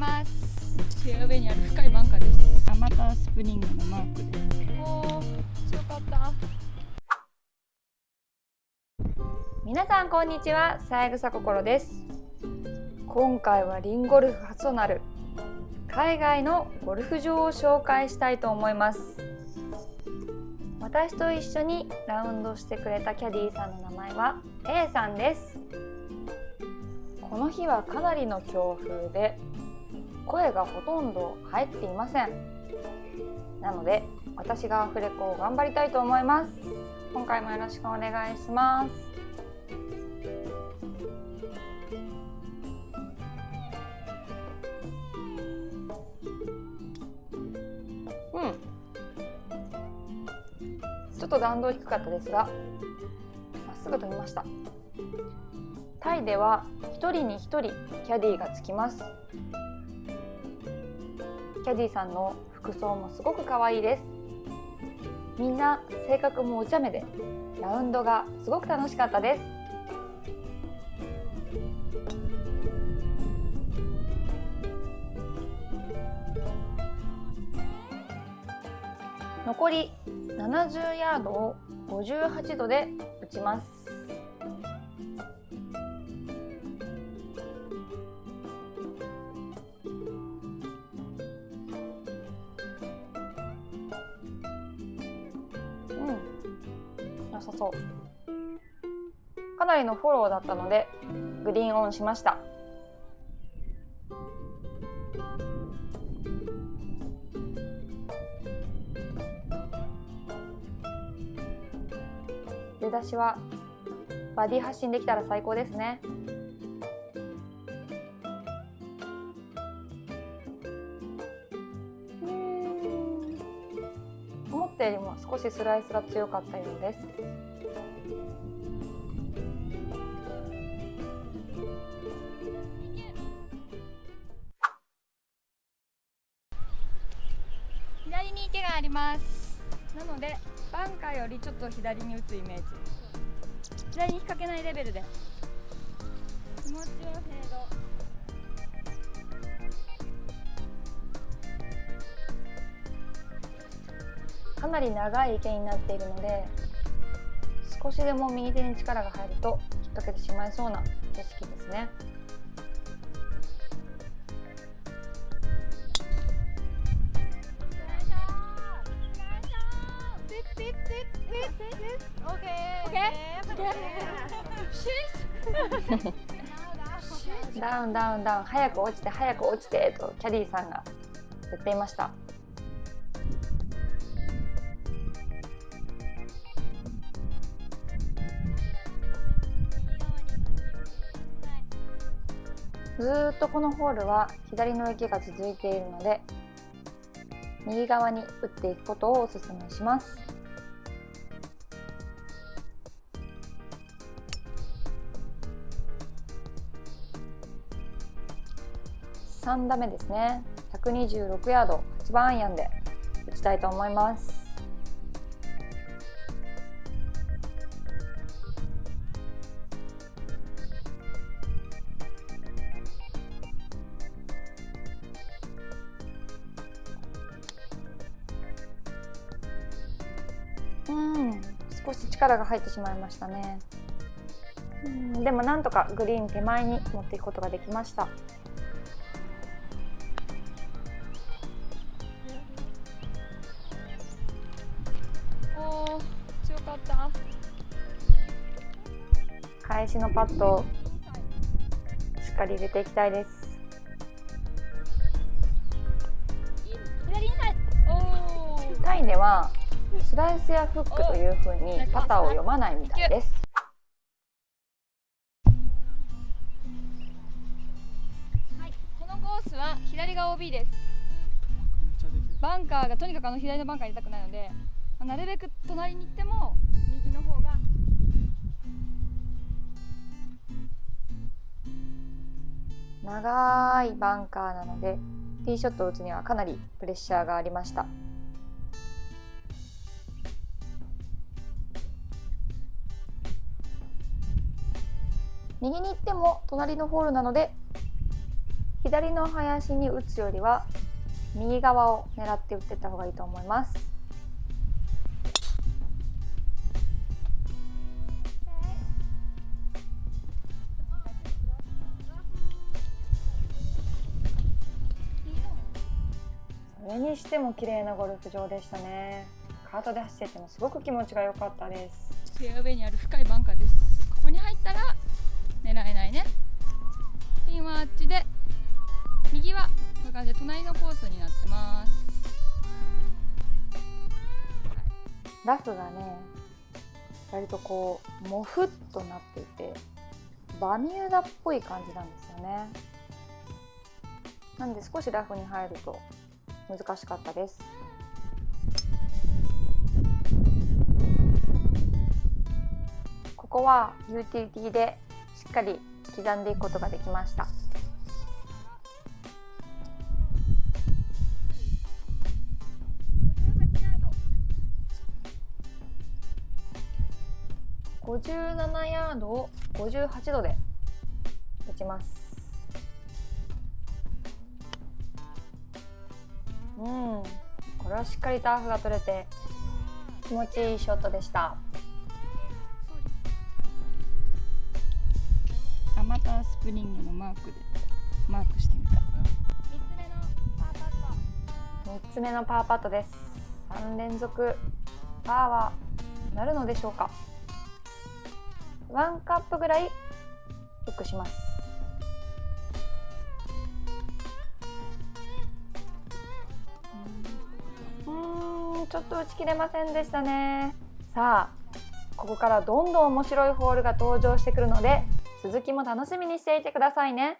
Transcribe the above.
ます。フェアウェイにある深いバンカーです。あまたスプリングのマークです。おー強かった皆さんこんにちは三枝心です。今回はリンゴルフ初となる海外のゴルフ場を紹介したいと思います。私と一緒にラウンドしてくれたキャディーさんの名前は A さんです。この日はかなりの強風で声がほとんど入っていません。なので私がアフレコを頑張りたいと思います。今回もよろしくお願いします。うん。ちょっと弾道低かったですがまっすぐ飛びました。タイでは1人に1人キャディーがつきます。キャディさんの服装もすごく可愛いです。みんな性格もお茶目でラウンドがすごく楽しかったです。残り70ヤードを58度で打ちます。良さそう。かなりのフォローだったのでグリーンオンしました。出だしはバディ発信できたら最高ですね。たよりも少しスライスが強かったようです。左に池があります。なのでバンカーよりちょっと左に打つイメージ。左に引っ掛けないレベルで。かなり長い池になっているので少しでも右手に力が入ると引っ掛けてしまいそうな景色ですね。ダウンダウンダウン早く落ちて早く落ちてとキャディーさんが言っていましたずっとこのホールは左の池が続いているので右側に打っていくことをお勧めします。3打目ですね。126ヤード8番アイアンで打ちたいと思います。少し力が入ってしまいましたね。うんでもなんとかグリーン手前に持っていくことができました。おー強かった。返しのパットをしっかり入れていきたいです。タイではスライスやフックというふうにパターを読まないみたいです。はい、このコースは左が OB です。バンカーがとにかくあの左のバンカーに入れたくないので、まあ、なるべく隣に行っても右の方が。長いバンカーなのでティーショットを打つにはかなりプレッシャーがありました右に行っても隣のホールなので左の林に打つよりは右側を狙って打っていった方がいいと思います。それにしても綺麗なゴルフ場でしたね。カートで走っててもすごく気持ちが良かったです。フェアウェイにある深いバンカーです。ここに入ったら狙えないね。ピンはあっちで右はこういう感じで隣のコースになってます。ラフがね。割とこうモフっとなっていてバミューダっぽい感じなんですよね。なんで少しラフに入ると難しかったです。ここはユーティリティでっかり刻んでいくことができました。57ヤードを58度で打ちます。うん。これはしっかりターフが取れて気持ちいいショットでした。アマタースプリングのマークでマークしてみた3つ目のパーパット。です。3連続パーはなるのでしょうか。ワンカップぐらいフックします。うんちょっと打ち切れませんでしたね。さあここからどんどん面白いホールが登場してくるので続きも楽しみにしていてくださいね。